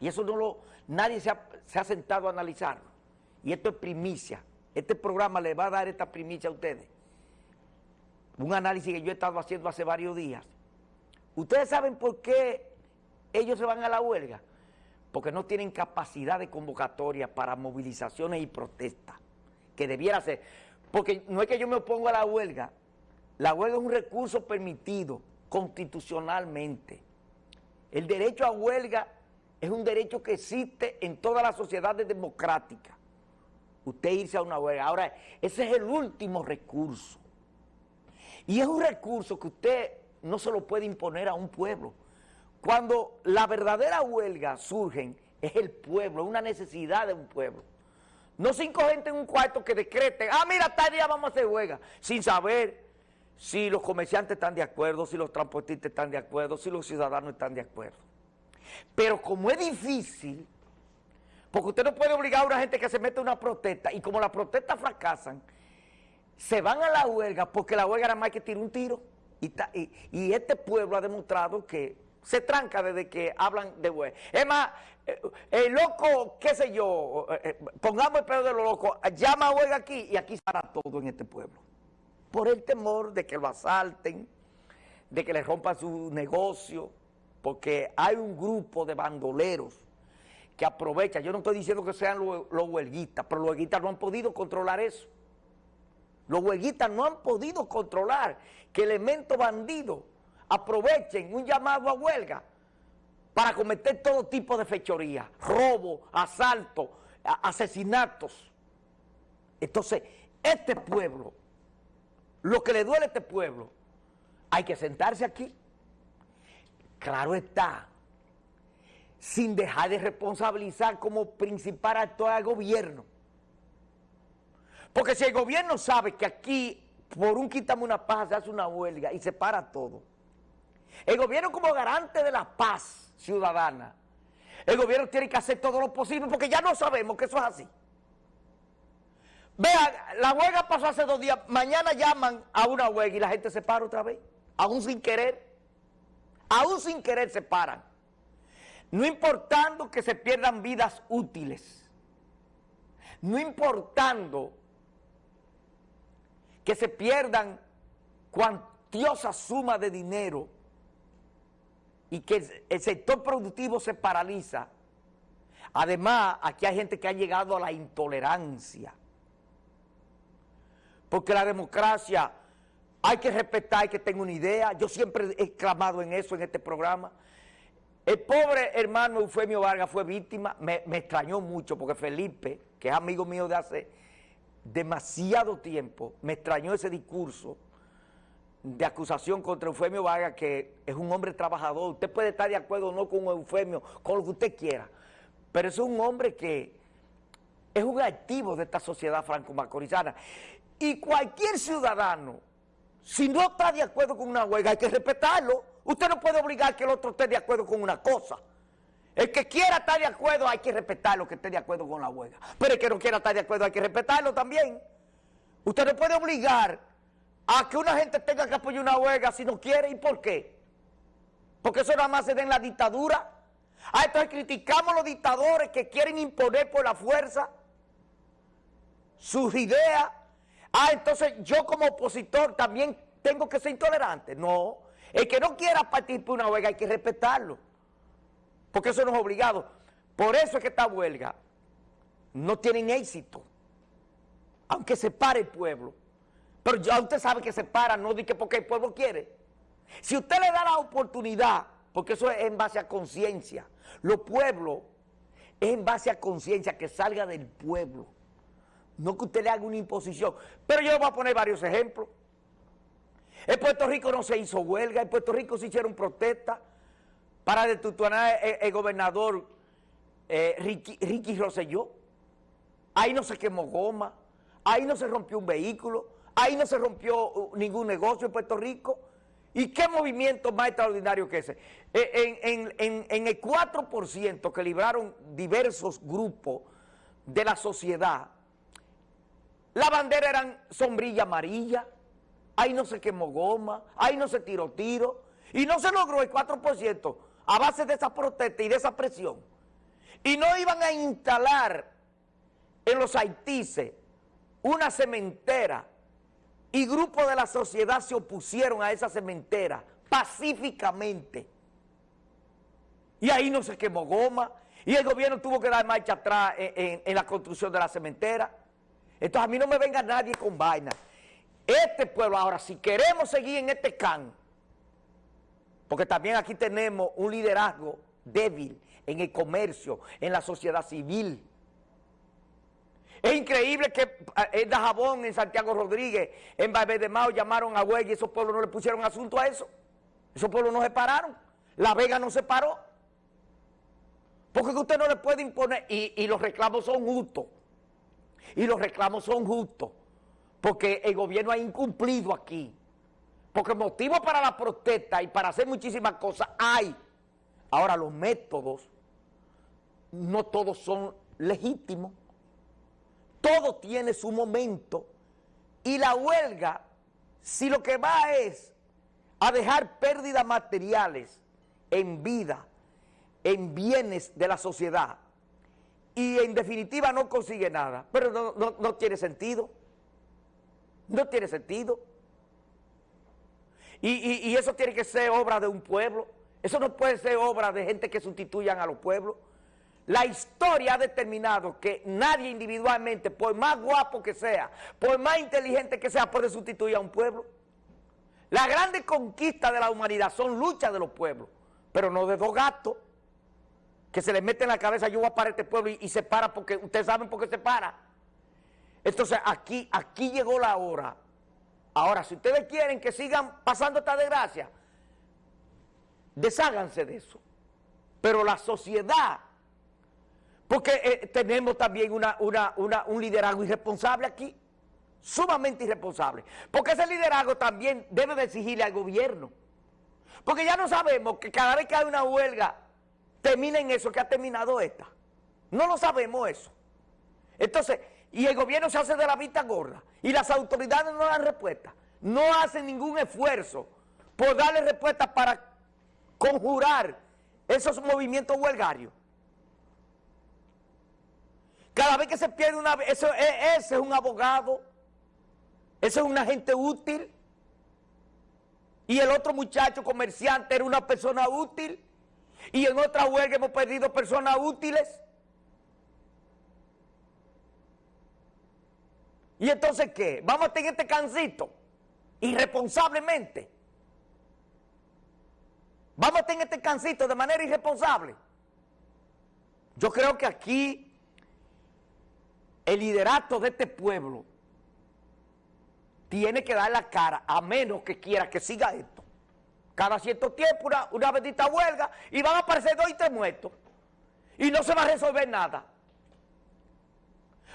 Y eso no lo, nadie se ha, se ha sentado a analizarlo. Y esto es primicia. Este programa le va a dar esta primicia a ustedes. Un análisis que yo he estado haciendo hace varios días. ¿Ustedes saben por qué ellos se van a la huelga? Porque no tienen capacidad de convocatoria para movilizaciones y protestas, que debiera ser. Porque no es que yo me oponga a la huelga, la huelga es un recurso permitido constitucionalmente. El derecho a huelga es un derecho que existe en todas las sociedades democráticas. Usted irse a una huelga. Ahora, ese es el último recurso. Y es un recurso que usted no se lo puede imponer a un pueblo. Cuando la verdadera huelga surgen, es el pueblo, una necesidad de un pueblo. No cinco gente en un cuarto que decreten, ah, mira, tal día vamos a hacer huelga, sin saber si los comerciantes están de acuerdo, si los transportistas están de acuerdo, si los ciudadanos están de acuerdo. Pero como es difícil, porque usted no puede obligar a una gente que se mete en una protesta, y como las protestas fracasan, se van a la huelga porque la huelga nada más que tirar un tiro. Y, este pueblo ha demostrado que se tranca desde que hablan de huelga. Es más, eh, el loco, qué sé yo, eh, eh, pongamos el pedo de los locos, llama a huelga aquí y aquí estará todo en este pueblo. Por el temor de que lo asalten, de que le rompan su negocio, porque hay un grupo de bandoleros que aprovecha, yo no estoy diciendo que sean los, huelguistas, pero los huelguistas no han podido controlar eso. Los huelguistas no han podido controlar que elementos bandidos aprovechen un llamado a huelga para cometer todo tipo de fechoría, robo, asalto, asesinatos. Entonces, este pueblo, lo que le duele a este pueblo, hay que sentarse aquí. Claro está, sin dejar de responsabilizar como principal actor al gobierno. Porque si el gobierno sabe que aquí, por un quítame una paz, se hace una huelga y se para todo. El gobierno como garante de la paz ciudadana, el gobierno tiene que hacer todo lo posible porque ya no sabemos que eso es así. Vean, la huelga pasó hace dos días, mañana llaman a una huelga y la gente se para otra vez, aún sin querer, aún sin querer se paran. No importando que se pierdan vidas útiles, no importando que se pierdan cuantiosas sumas de dinero y que el sector productivo se paraliza. Además, aquí hay gente que ha llegado a la intolerancia. Porque la democracia hay que respetar, hay que tener una idea. Yo siempre he clamado en eso en este programa. El pobre hermano Eufemio Vargas fue víctima, me, me extrañó mucho porque Felipe, que es amigo mío de hace demasiado tiempo me extrañó ese discurso de acusación contra Eufemio Vargas, que es un hombre trabajador. Usted puede estar de acuerdo o no con Eufemio, con lo que usted quiera, pero es un hombre que es un activo de esta sociedad franco-macorizana. Y cualquier ciudadano, si no está de acuerdo con una huelga, hay que respetarlo. Usted no puede obligar que el otro esté de acuerdo con una cosa. El que quiera estar de acuerdo hay que respetarlo, que esté de acuerdo con la huelga. Pero el que no quiera estar de acuerdo hay que respetarlo también. Usted no puede obligar a que una gente tenga que apoyar una huelga si no quiere. ¿Y por qué? Porque eso nada más se da en la dictadura. Ah, entonces criticamos a los dictadores que quieren imponer por la fuerza sus ideas. Ah, entonces yo como opositor también tengo que ser intolerante. No, el que no quiera participar una huelga hay que respetarlo porque eso no es obligado. Por eso es que esta huelga no tienen éxito, aunque se pare el pueblo. Pero ya usted sabe que se para, no di que porque el pueblo quiere. Si usted le da la oportunidad, porque eso es en base a conciencia, los pueblos es en base a conciencia, que salga del pueblo. No que usted le haga una imposición. Pero yo voy a poner varios ejemplos. En Puerto Rico no se hizo huelga, en Puerto Rico se hicieron protestas, para detutuanar el, gobernador eh, Ricky, Rosselló. Ahí no se quemó goma, ahí no se rompió un vehículo, ahí no se rompió uh, ningún negocio en Puerto Rico. ¿Y qué movimiento más extraordinario que ese? Eh, en, el 4% que libraron diversos grupos de la sociedad, la bandera eran sombrilla amarilla, ahí no se quemó goma, ahí no se tiró tiro, y no se logró el 4% a base de esa protesta y de esa presión, y no iban a instalar en los haitises una cementera y grupos de la sociedad se opusieron a esa cementera pacíficamente. Y ahí no se quemó goma, y el gobierno tuvo que dar marcha atrás en, en la construcción de la cementera. Entonces a mí no me venga nadie con vaina. Este pueblo, ahora, si queremos seguir en este can, porque también aquí tenemos un liderazgo débil en el comercio, en la sociedad civil. Es increíble que eh, en Dajabón, en Santiago Rodríguez, en Valverde de Mao llamaron a Huelga y esos pueblos no le pusieron asunto a eso. Esos pueblos no se pararon. La Vega no se paró. Porque usted no le puede imponer, y, y los reclamos son justos. Y los reclamos son justos. Porque el gobierno ha incumplido aquí. Porque motivos para la protesta y para hacer muchísimas cosas hay. Ahora los métodos, no todos son legítimos. Todo tiene su momento. Y la huelga, si lo que va es a dejar pérdidas materiales en vida, en bienes de la sociedad, y en definitiva no consigue nada, pero no, no tiene sentido. No tiene sentido. Y, eso tiene que ser obra de un pueblo. Eso no puede ser obra de gente que sustituyan a los pueblos. La historia ha determinado que nadie individualmente, por más guapo que sea, por más inteligente que sea, puede sustituir a un pueblo. La grande conquista de la humanidad son luchas de los pueblos, pero no de dos gatos que se les mete en la cabeza, yo voy a parar este pueblo y, se para porque ustedes saben por qué se para. Entonces aquí, aquí llegó la hora. Ahora, si ustedes quieren que sigan pasando esta desgracia, desháganse de eso. Pero la sociedad, porque eh, tenemos también una, un liderazgo irresponsable aquí, sumamente irresponsable. Porque ese liderazgo también debe de exigirle al gobierno. Porque ya no sabemos que cada vez que hay una huelga, termina en eso que ha terminado esta. No lo sabemos eso. Entonces, y el gobierno se hace de la vista gorda y las autoridades no dan respuesta, no hacen ningún esfuerzo por darle respuesta para conjurar esos movimientos huelgarios. Cada vez que se pierde una... Eso, e, ese es un abogado, ese es un agente útil, y el otro muchacho comerciante era una persona útil, y en otra huelga hemos perdido personas útiles. ¿Y entonces qué? ¿Vamos a tener este cancito? Irresponsablemente. ¿Vamos a tener este cancito de manera irresponsable? Yo creo que aquí el liderato de este pueblo tiene que dar la cara a menos que quiera que siga esto. Cada cierto tiempo una, una bendita huelga y van a aparecer dos y tres muertos. Y no se va a resolver nada.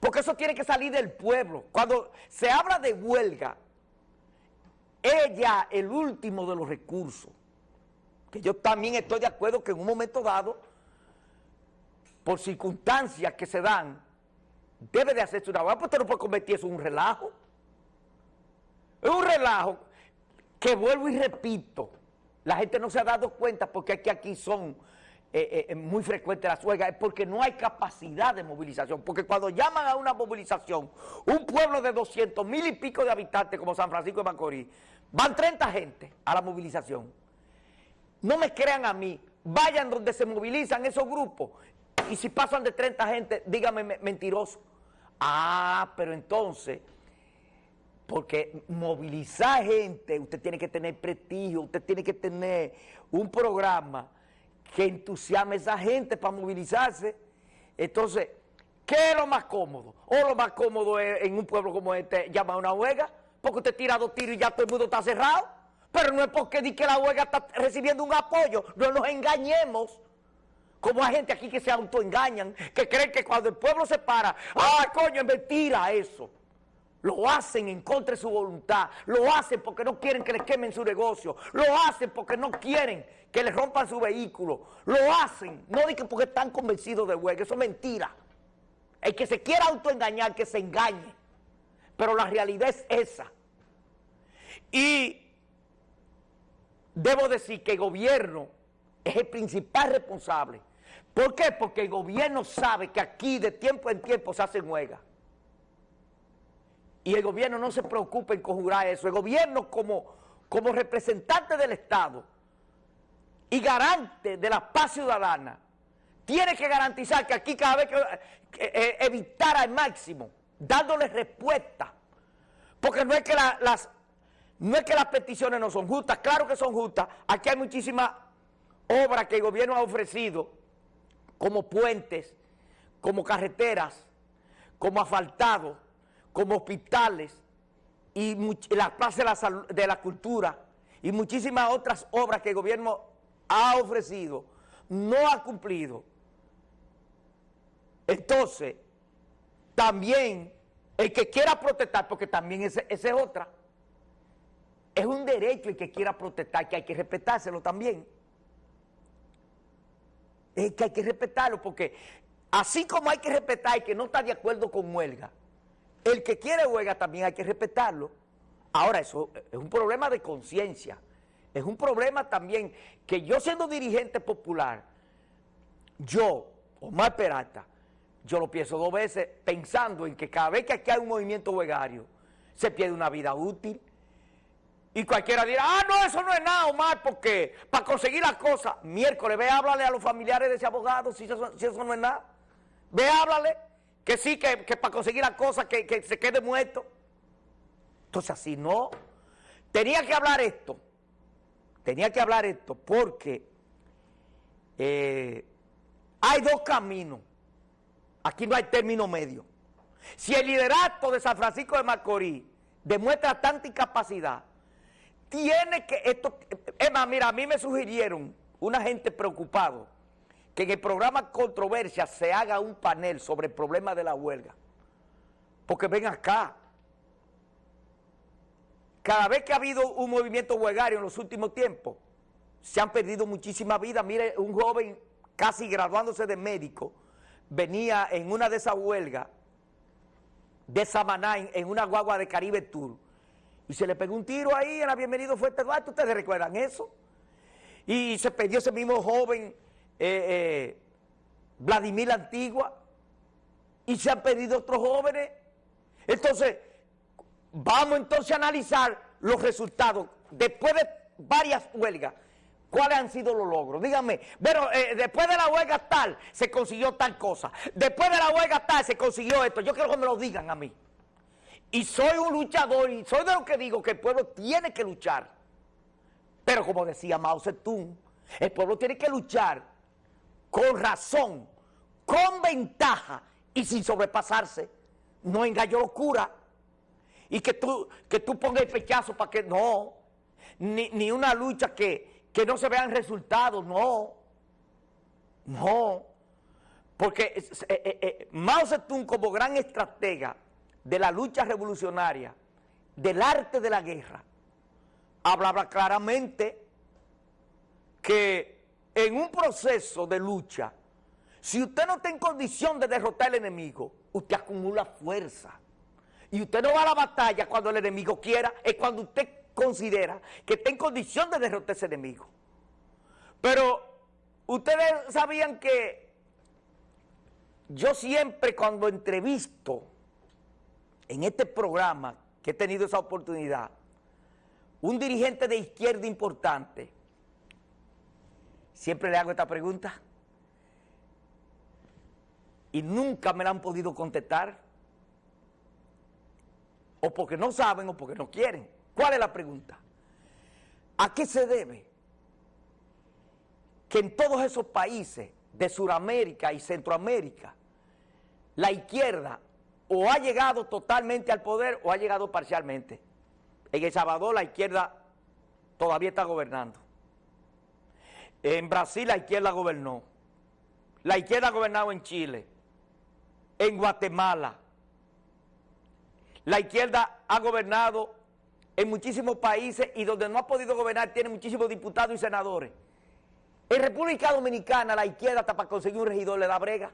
Porque eso tiene que salir del pueblo. Cuando se habla de huelga, es ya el último de los recursos. Que yo también estoy de acuerdo que en un momento dado, por circunstancias que se dan, debe de hacerse una huelga, porque usted no puede convertir eso en un relajo. Es un relajo que vuelvo y repito, la gente no se ha dado cuenta porque aquí, aquí son eh, eh, muy frecuente las huelgas es porque no hay capacidad de movilización. Porque cuando llaman a una movilización, un pueblo de 200 mil y pico de habitantes como San Francisco de Macorís, van 30 gente a la movilización. No me crean a mí, vayan donde se movilizan esos grupos y si pasan de 30 gente, dígame mentiroso. Ah, pero entonces, porque movilizar gente, usted tiene que tener prestigio, usted tiene que tener un programa que entusiasme a esa gente para movilizarse. Entonces, ¿qué es lo más cómodo? O lo más cómodo es en un pueblo como este llamar una huelga, porque usted tira dos tiros y ya todo el mundo está cerrado. Pero no es porque di que la huelga está recibiendo un apoyo, no nos engañemos. Como hay gente aquí que se autoengañan, que creen que cuando el pueblo se para, ¡ah, coño, es mentira eso! Lo hacen en contra de su voluntad, lo hacen porque no quieren que les quemen su negocio, lo hacen porque no quieren que les rompan su vehículo, lo hacen, no digan porque están convencidos de huelga, eso es mentira. El que se quiera autoengañar, que se engañe, pero la realidad es esa. Y debo decir que el gobierno es el principal responsable, ¿Por qué? Porque el gobierno sabe que aquí de tiempo en tiempo se hacen huelgas. Y el gobierno no se preocupa en conjurar eso. El gobierno como, como representante del Estado y garante de la paz ciudadana tiene que garantizar que aquí cada vez que, eh, evitar al máximo, dándole respuesta. Porque no es que las no es que las peticiones no son justas, claro que son justas. Aquí hay muchísimas obras que el gobierno ha ofrecido, como puentes, como carreteras, como asfaltados, como hospitales, y las plazas de la, cultura, y muchísimas otras obras que el gobierno ha ofrecido, no ha cumplido. Entonces, también el que quiera protestar, porque también esa es otra, es un derecho el que quiera protestar, que hay que respetárselo también. Es que hay que respetarlo, porque así como hay que respetar el que no está de acuerdo con huelga, el que quiere huelga también hay que respetarlo. Ahora, eso es un problema de conciencia. Es un problema también que yo siendo dirigente popular, yo, Omar Peralta, yo lo pienso dos veces pensando en que cada vez que aquí hay un movimiento huelgario, se pierde una vida útil, y cualquiera dirá, ah, no, eso no es nada, Omar, porque para conseguir las cosas, miércoles, ve, háblale a los familiares de ese abogado si eso, no es nada. Ve, háblale, que sí, que, para conseguir las cosas, que, se quede muerto. Entonces, así no. Tenía que hablar esto. Tenía que hablar esto porque eh, hay dos caminos. Aquí no hay término medio. Si el liderato de San Francisco de Macorís demuestra tanta incapacidad, tiene que, esto, es más, mira, a mí me sugirieron una gente preocupado que en el programa Controversia se haga un panel sobre el problema de la huelga. Porque ven acá, cada vez que ha habido un movimiento huelgario en los últimos tiempos, se han perdido muchísimas vidas. Mire, un joven casi graduándose de médico, venía en una de esas huelgas de Samaná, en una guagua de Caribe Tour, y se le pegó un tiro ahí en la Bienvenido Fuerte Duarte, ¿ustedes recuerdan eso? Y se perdió ese mismo joven, eh, eh, Vladimir Antigua, y se han perdido otros jóvenes. Entonces, vamos entonces a analizar los resultados, después de varias huelgas, ¿Cuáles han sido los logros? Díganme, bueno, eh, después de la huelga tal, se consiguió tal cosa. Después de la huelga tal, se consiguió esto. Yo quiero que me lo digan a mí. Y soy un luchador y soy de lo que digo que el pueblo tiene que luchar. Pero como decía Mao Zedong, el pueblo tiene que luchar con razón, con ventaja y sin sobrepasarse. No engaño locura. Y que tú, que tú pongas el pechazo para que no. Ni, una lucha que, que no se vean resultados, no. No. Porque eh, eh, eh, Mao Zedong como gran estratega de la lucha revolucionaria, del arte de la guerra, hablaba claramente que en un proceso de lucha, si usted no está en condición de derrotar al enemigo, usted acumula fuerza. Y usted no va a la batalla cuando el enemigo quiera, es cuando usted considera que está en condición de derrotar a ese enemigo. Pero ustedes sabían que yo siempre cuando entrevisto en este programa que he tenido esa oportunidad, un dirigente de izquierda importante, siempre le hago esta pregunta y nunca me la han podido contestar, o porque no saben o porque no quieren. ¿Cuál es la pregunta? ¿A qué se debe que en todos esos países de Sudamérica y Centroamérica la izquierda o ha llegado totalmente al poder o ha llegado parcialmente. En El Salvador la izquierda todavía está gobernando. En Brasil la izquierda gobernó. La izquierda ha gobernado en Chile, en Guatemala. La izquierda ha gobernado en muchísimos países y donde no ha podido gobernar tiene muchísimos diputados y senadores. En República Dominicana la izquierda hasta para conseguir un regidor le da brega.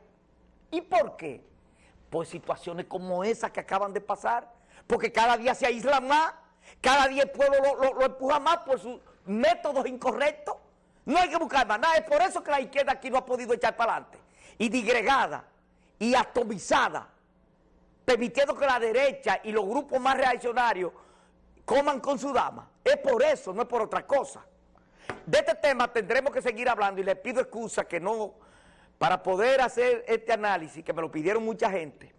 ¿Y por qué? por situaciones como esas que acaban de pasar, porque cada día se aíslan más, cada día el pueblo lo, empuja más por sus métodos incorrectos No hay que buscar más nada. Es por eso que la izquierda aquí no ha podido echar para adelante. Y digregada y atomizada, permitiendo que la derecha y los grupos más reaccionarios coman con su dama. Es por eso, no es por otra cosa. De este tema tendremos que seguir hablando y les pido excusa que no, para poder hacer este análisis, que me lo pidieron mucha gente,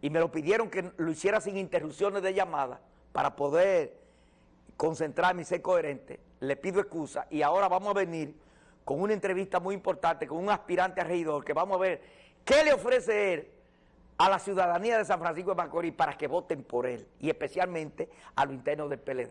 y me lo pidieron que lo hiciera sin interrupciones de llamada, para poder concentrarme y ser coherente, le pido excusa y ahora vamos a venir con una entrevista muy importante con un aspirante a que vamos a ver qué le ofrece él a la ciudadanía de San Francisco de Macorís para que voten por él y especialmente a lo interno del PLD.